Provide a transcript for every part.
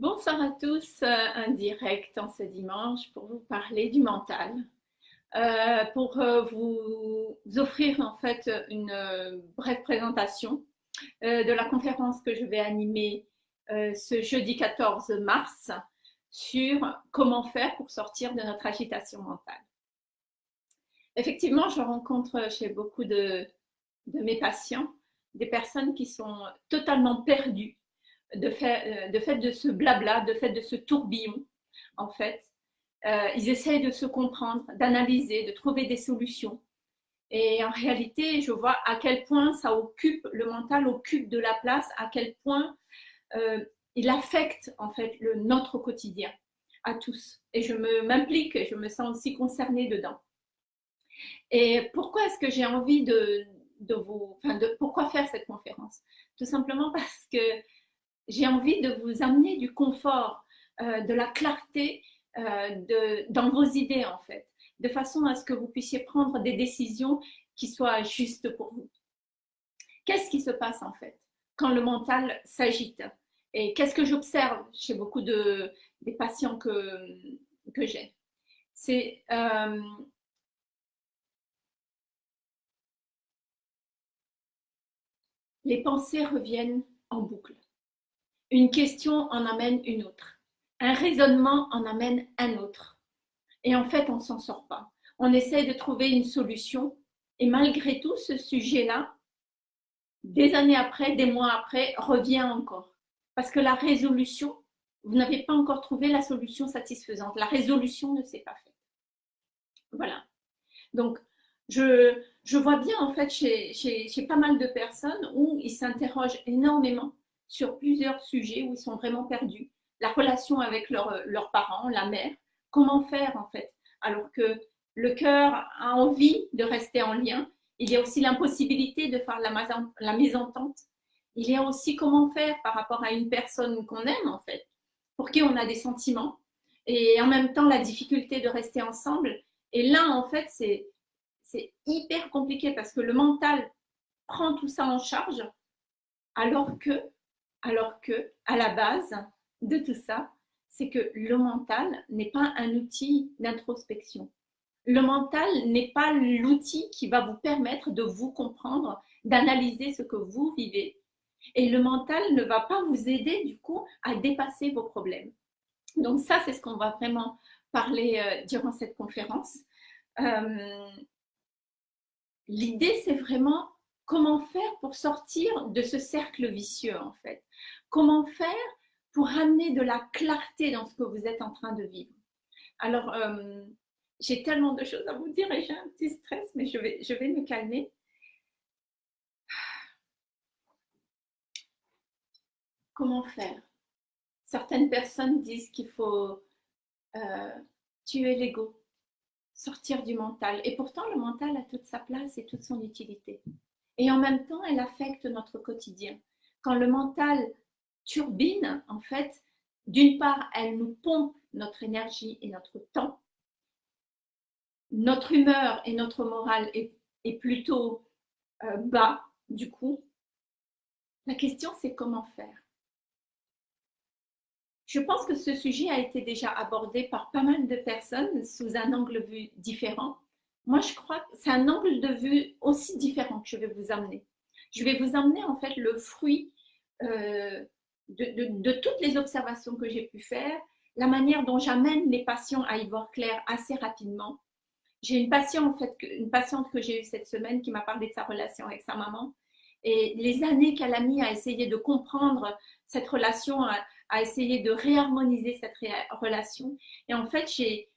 Bonsoir à tous, euh, un direct en ce dimanche pour vous parler du mental, euh, pour euh, vous offrir en fait une brève présentation de la conférence que je vais animer ce jeudi 14 mars sur comment faire pour sortir de notre agitation mentale. Effectivement, je rencontre chez beaucoup de mes patients des personnes qui sont totalement perdues de fait, euh, de fait de ce blabla, de fait de ce tourbillon, en fait. Euh, ils essayent de se comprendre, d'analyser, de trouver des solutions. Et en réalité, je vois à quel point ça occupe, le mental occupe de la place, à quel point euh, il affecte en fait le, notre quotidien à tous. Et je m'implique, je me sens aussi concernée dedans. Et pourquoi est-ce que j'ai envie de, de vous, enfin de, pourquoi faire cette conférence? Tout simplement parce que j'ai envie de vous amener du confort, euh, de la clarté euh, de, dans vos idées en fait, de façon à ce que vous puissiez prendre des décisions qui soient justes pour vous. Qu'est-ce qui se passe en fait quand le mental s'agite? Et qu'est-ce que j'observe chez beaucoup de, des patients que, que j'ai? C'est euh, les pensées reviennent en boucle. Une question en amène une autre. Un raisonnement en amène un autre. Et en fait, on ne s'en sort pas. On essaie de trouver une solution. Et malgré tout, ce sujet-là, des années après, des mois après, revient encore. Parce que la résolution, vous n'avez pas encore trouvé la solution satisfaisante. La résolution ne s'est pas faite. Voilà. Donc, je, je vois bien en fait chez, chez, chez pas mal de personnes où ils s'interrogent énormément sur plusieurs sujets où ils sont vraiment perdus. La relation avec leurs parents, la mère, comment faire en fait? Alors que le cœur a envie de rester en lien, il y a aussi l'impossibilité de faire la, la mésentente. Il y a aussi comment faire par rapport à une personne qu'on aime en fait, pour qui on a des sentiments, et en même temps la difficulté de rester ensemble. Et là, en fait, c'est hyper compliqué parce que le mental prend tout ça en charge, alors que alors que, à la base de tout ça, c'est que le mental n'est pas un outil d'introspection. Le mental n'est pas l'outil qui va vous permettre de vous comprendre, d'analyser ce que vous vivez. Et le mental ne va pas vous aider du coup à dépasser vos problèmes. Donc ça, c'est ce qu'on va vraiment parler euh, durant cette conférence. Euh, l'idée, c'est vraiment comment faire pour sortir de ce cercle vicieux en fait? Comment faire pour amener de la clarté dans ce que vous êtes en train de vivre? Alors, euh, j'ai tellement de choses à vous dire et j'ai un petit stress, mais je vais, je vais me calmer. Comment faire? Certaines personnes disent qu'il faut euh, tuer l'ego, sortir du mental. Et pourtant, le mental a toute sa place et toute son utilité. Et en même temps, elle affecte notre quotidien. Quand le mental turbine, en fait, d'une part, elle nous pompe notre énergie et notre temps. Notre humeur et notre morale est, plutôt euh, bas, du coup. La question, c'est comment faire je pense que ce sujet a été déjà abordé par pas mal de personnes sous un angle vue différent. Moi, je crois que c'est un angle de vue aussi différent que je vais vous amener. Je vais vous amener en fait le fruit euh, de, toutes les observations que j'ai pu faire, la manière dont j'amène les patients à y voir clair assez rapidement. J'ai une patiente, en fait, une patiente que j'ai eue cette semaine qui m'a parlé de sa relation avec sa maman et les années qu'elle a mis à essayer de comprendre cette relation, à, essayer de réharmoniser cette relation. Et en fait, j'ai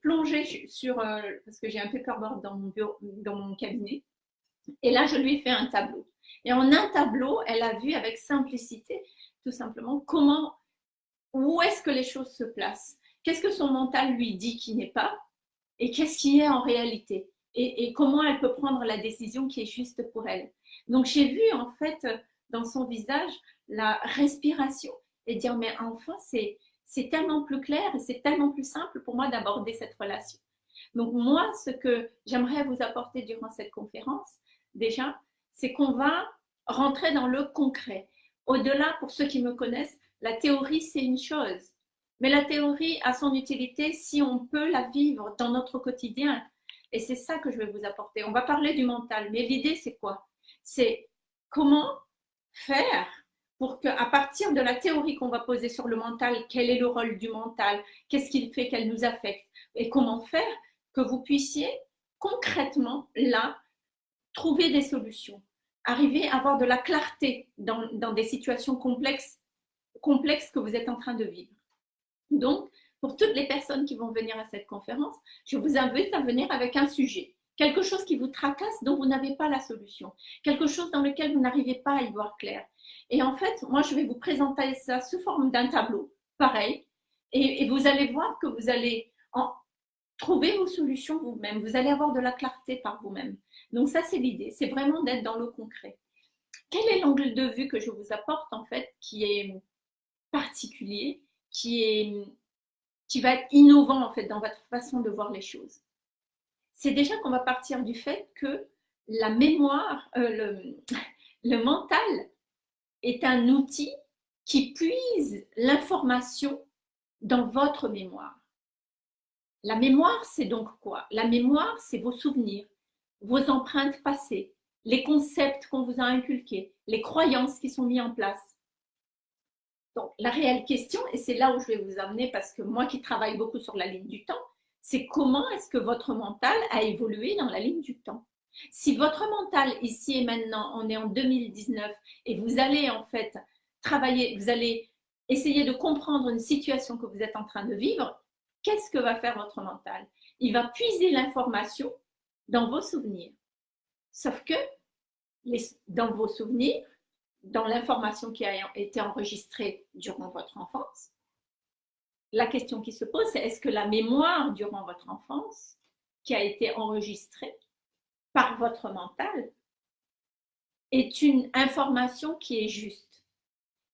plongé sur, euh, parce que j'ai un paperboard dans mon, dans mon cabinet, et là, je lui ai fait un tableau. Et en un tableau, elle a vu avec simplicité tout simplement comment, où est-ce que les choses se placent, qu'est-ce que son mental lui dit qui n'est pas? Et qu'est-ce qui est en réalité? Et, comment elle peut prendre la décision qui est juste pour elle? Donc j'ai vu en fait dans son visage la respiration et dire mais enfin c'est c'est tellement plus clair et c'est tellement plus simple pour moi d'aborder cette relation. Donc moi, ce que j'aimerais vous apporter durant cette conférence, déjà, c'est qu'on va rentrer dans le concret. Au-delà, pour ceux qui me connaissent, La théorie, c'est une chose. Mais la théorie a son utilité si on peut la vivre dans notre quotidien. Et c'est ça que je vais vous apporter. On va parler du mental, mais l'idée, c'est quoi? C'est comment faire pour qu'à partir de la théorie qu'on va poser sur le mental, quel est le rôle du mental, qu'est-ce qu'il fait, qu'elle nous affecte, et comment faire que vous puissiez concrètement, là, trouver des solutions, arriver à avoir de la clarté dans, des situations complexes que vous êtes en train de vivre. Donc, pour toutes les personnes qui vont venir à cette conférence, je vous invite à venir avec un sujet, quelque chose qui vous tracasse dont vous n'avez pas la solution, quelque chose dans lequel vous n'arrivez pas à y voir clair. Et en fait, moi, je vais vous présenter ça sous forme d'un tableau, pareil, et, vous allez voir que vous allez trouver vos solutions vous-même, vous allez avoir de la clarté par vous-même. Donc ça, c'est l'idée, c'est vraiment d'être dans le concret. Quel est l'angle de vue que je vous apporte, en fait, qui est particulier, qui qui va être innovant en fait dans votre façon de voir les choses? C'est déjà qu'on va partir du fait que la mémoire, euh, le, le mental est un outil qui puise l'information dans votre mémoire. La mémoire, c'est donc quoi? La mémoire, c'est vos souvenirs, vos empreintes passées, les concepts qu'on vous a inculqués, les croyances qui sont mises en place. Donc, la réelle question, et c'est là où je vais vous amener parce que moi qui travaille beaucoup sur la ligne du temps, c'est comment est-ce que votre mental a évolué dans la ligne du temps? Si votre mental ici et maintenant, on est en 2019 et vous allez en fait travailler, vous allez essayer de comprendre une situation que vous êtes en train de vivre, qu'est-ce que va faire votre mental? Il va puiser l'information dans vos souvenirs. Sauf que dans vos souvenirs, dans l'information qui a été enregistrée durant votre enfance, la question qui se pose, c'est est-ce que la mémoire durant votre enfance, qui a été enregistrée par votre mental, est une information qui est juste?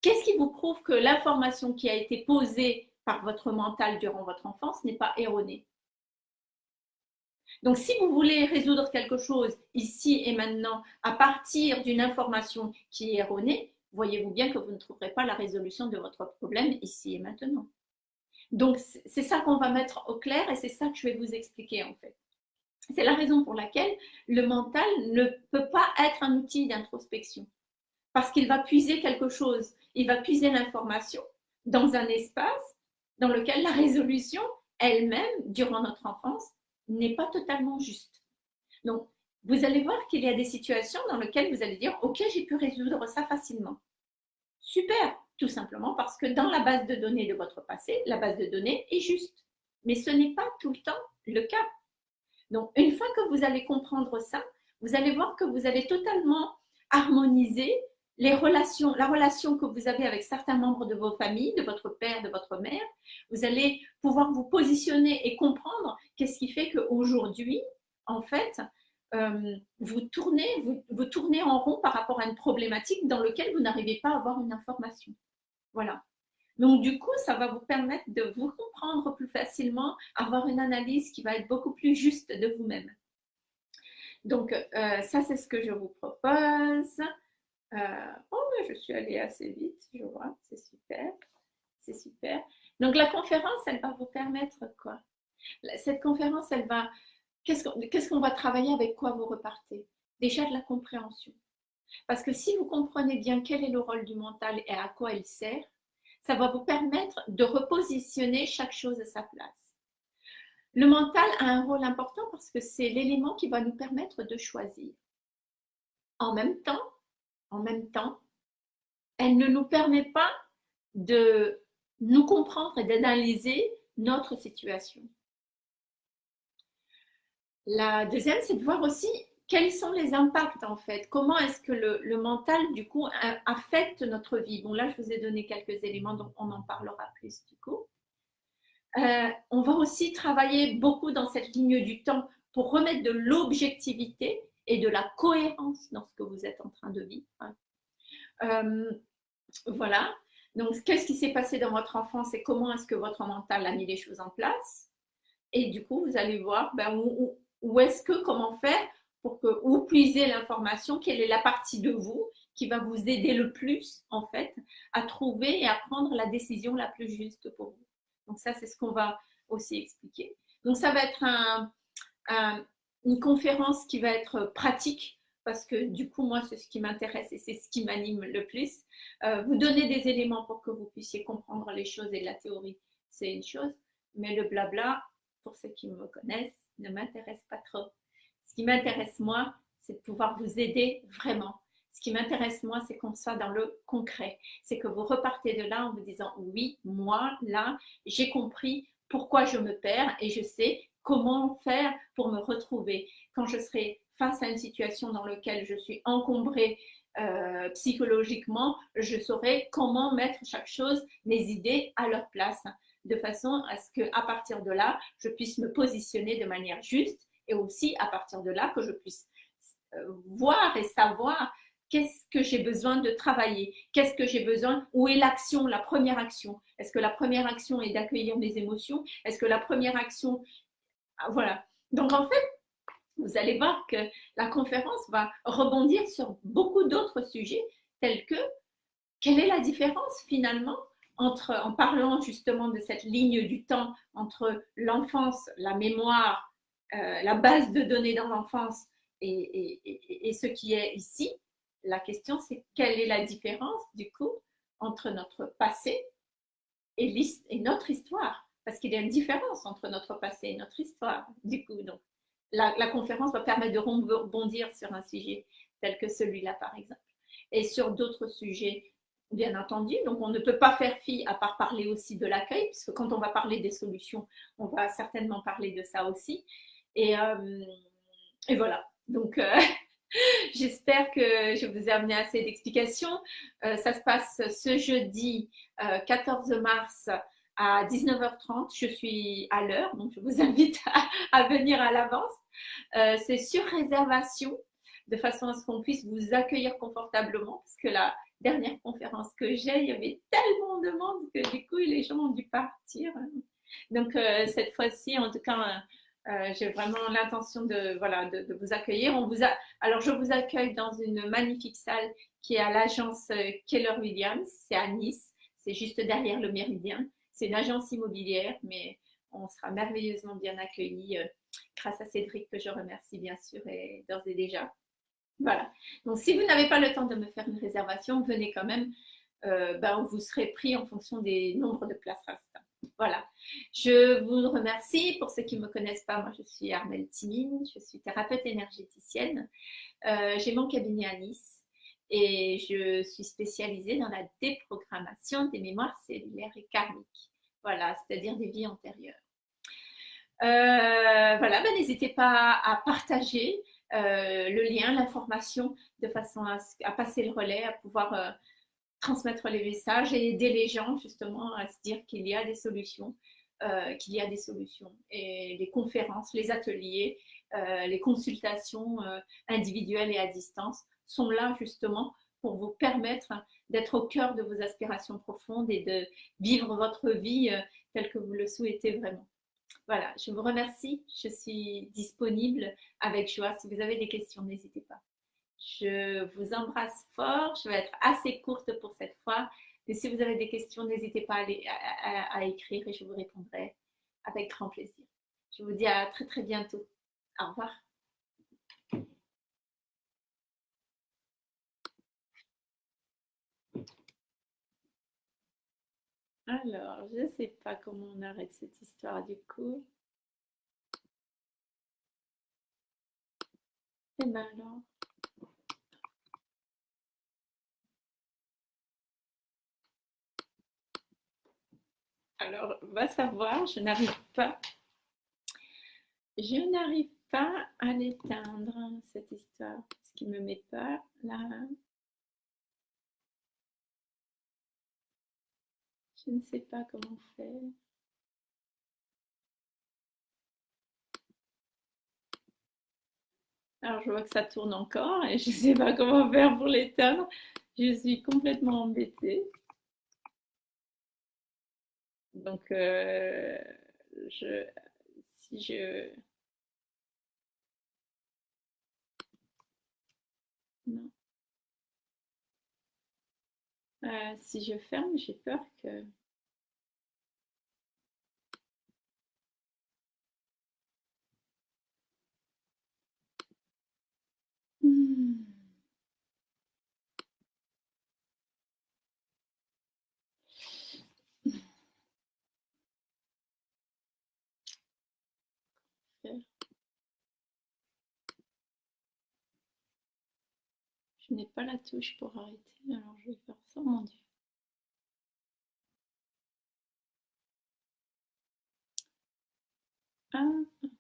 Qu'est-ce qui vous prouve que l'information qui a été posée par votre mental durant votre enfance n'est pas erronée? Donc, si vous voulez résoudre quelque chose ici et maintenant à partir d'une information qui est erronée, voyez-vous bien que vous ne trouverez pas la résolution de votre problème ici et maintenant. Donc, c'est ça qu'on va mettre au clair et c'est ça que je vais vous expliquer en fait. C'est la raison pour laquelle le mental ne peut pas être un outil d'introspection. Parce qu'il va puiser quelque chose, il va puiser l'information dans un espace dans lequel la résolution elle-même, durant notre enfance, n'est pas totalement juste. Donc, vous allez voir qu'il y a des situations dans lesquelles vous allez dire, OK, j'ai pu résoudre ça facilement. Super, tout simplement parce que dans la base de données de votre passé, la base de données est juste. Mais ce n'est pas tout le temps le cas. Donc, une fois que vous allez comprendre ça, vous allez voir que vous avez totalement harmonisé les relations, la relation que vous avez avec certains membres de vos familles, de votre père, de votre mère, vous allez pouvoir vous positionner et comprendre qu'est-ce qui fait qu'aujourd'hui, en fait, euh, vous, tournez, vous, tournez en rond par rapport à une problématique dans laquelle vous n'arrivez pas à avoir une information. Voilà. Donc, du coup, ça va vous permettre de vous comprendre plus facilement, avoir une analyse qui va être beaucoup plus juste de vous-même. Donc, euh, ça, c'est ce que je vous propose. Euh, oh, je suis allée assez vite, je vois, c'est super, c'est super. Donc la conférence, elle va vous permettre quoi? Cette conférence, elle va, qu'est-ce qu'on va travailler avec quoi vous repartez? Déjà de la compréhension. Parce que si vous comprenez bien quel est le rôle du mental et à quoi il sert, ça va vous permettre de repositionner chaque chose à sa place. Le mental a un rôle important parce que c'est l'élément qui va nous permettre de choisir. En même temps, en même temps, elle ne nous permet pas de nous comprendre et d'analyser notre situation. La deuxième, c'est de voir aussi quels sont les impacts en fait. Comment est-ce que le, mental, du coup, affecte notre vie? Bon, là, je vous ai donné quelques éléments, donc on en parlera plus du coup. Euh, on va aussi travailler beaucoup dans cette ligne du temps pour remettre de l'objectivité et de la cohérence dans ce que vous êtes en train de vivre. Euh, voilà. Donc, qu'est-ce qui s'est passé dans votre enfance et comment est-ce que votre mental a mis les choses en place? Et du coup, vous allez voir ben, où est-ce que, comment faire pour que, où puiser l'information, quelle est la partie de vous qui va vous aider le plus, en fait, à trouver et à prendre la décision la plus juste pour vous? Donc ça, c'est ce qu'on va aussi expliquer. Donc ça va être une conférence qui va être pratique parce que du coup, moi, c'est ce qui m'intéresse et c'est ce qui m'anime le plus. Euh, vous donner des éléments pour que vous puissiez comprendre les choses et la théorie, c'est une chose, mais le blabla, pour ceux qui me connaissent, ne m'intéresse pas trop. Ce qui m'intéresse, moi, c'est de pouvoir vous aider vraiment. Ce qui m'intéresse, moi, c'est qu'on soit dans le concret. C'est que vous repartez de là en vous disant, oui, moi, là, j'ai compris pourquoi je me perds et je sais comment faire pour me retrouver. Quand je serai face à une situation dans laquelle je suis encombrée euh, psychologiquement, je saurai comment mettre chaque chose, mes idées à leur place, de façon à ce qu'à partir de là, je puisse me positionner de manière juste et aussi à partir de là que je puisse euh, voir et savoir qu'est-ce que j'ai besoin de travailler, qu'est-ce que j'ai besoin, où est l'action, la première action. Est-ce que la première action est d'accueillir mes émotions? Est-ce que la première action, ah, voilà. Donc en fait, vous allez voir que la conférence va rebondir sur beaucoup d'autres sujets tels que quelle est la différence finalement entre, en parlant justement de cette ligne du temps entre l'enfance, la mémoire, euh, la base de données dans l'enfance et, ce qui est ici, la question c'est quelle est la différence du coup entre notre passé et, et notre histoire? Parce qu'il y a une différence entre notre passé et notre histoire, du coup. Donc, la, conférence va permettre de rebondir sur un sujet tel que celui-là, par exemple. Et sur d'autres sujets, bien entendu. Donc, on ne peut pas faire fi à part parler aussi de l'accueil, puisque quand on va parler des solutions, on va certainement parler de ça aussi. Et, euh, voilà. Donc, euh, j'espère que je vous ai amené assez d'explications. Euh, ça se passe ce jeudi 14 mars à 19h30. Je suis à l'heure, donc je vous invite à venir à l'avance. C'est sur réservation, de façon à ce qu'on puisse vous accueillir confortablement, parce que la dernière conférence que j'ai, il y avait tellement de monde que du coup, les gens ont dû partir. Donc, euh, cette fois-ci, en tout cas, euh, j'ai vraiment l'intention de, voilà, de, vous accueillir. On vous a... Alors, je vous accueille dans une magnifique salle qui est à l'agence Keller Williams, c'est à Nice, c'est juste derrière le Méridien. C'est une agence immobilière, mais on sera merveilleusement bien accueillis grâce à Cédric que je remercie bien sûr et d'ores et déjà. Voilà. Donc si vous n'avez pas le temps de me faire une réservation, venez quand même. Euh, ben, vous serez pris en fonction des nombres de places restantes. Voilà. Je vous remercie. Pour ceux qui ne me connaissent pas, moi je suis Armelle Timine, je suis thérapeute énergéticienne. Euh, j'ai mon cabinet à Nice et je suis spécialisée dans la déprogrammation des mémoires cellulaires et karmiques. Voilà, c'est-à-dire des vies antérieures. Euh, voilà, ben, n'hésitez pas à partager le lien, l'information, de façon à, passer le relais, à pouvoir euh, transmettre les messages et aider les gens justement à se dire qu'il y a des solutions, qu'il y a des solutions. Et les conférences, les ateliers, les consultations individuelles et à distance sont là justement pour vous permettre d'être au cœur de vos aspirations profondes et de vivre votre vie telle que vous le souhaitez vraiment. Voilà, je vous remercie. Je suis disponible avec joie. Si vous avez des questions, n'hésitez pas. Je vous embrasse fort. Je vais être assez courte pour cette fois. Mais si vous avez des questions, n'hésitez pas à, écrire et je vous répondrai avec grand plaisir. Je vous dis à très très bientôt. Au revoir. Alors, je ne sais pas comment on arrête cette histoire du coup. Et ben alors. Alors, va savoir, je n'arrive pas. Je n'arrive pas à l'éteindre, cette histoire. Ce qui me met pas là. Je ne sais pas comment faire. Alors, je vois que ça tourne encore et je ne sais pas comment faire pour l'éteindre. Je suis complètement embêtée. Donc, euh, je, si je... Non. Euh, si je ferme, j'ai peur que... Hmm. Je n'ai pas la touche pour arrêter, alors je vais faire ça, mon Dieu. Hop.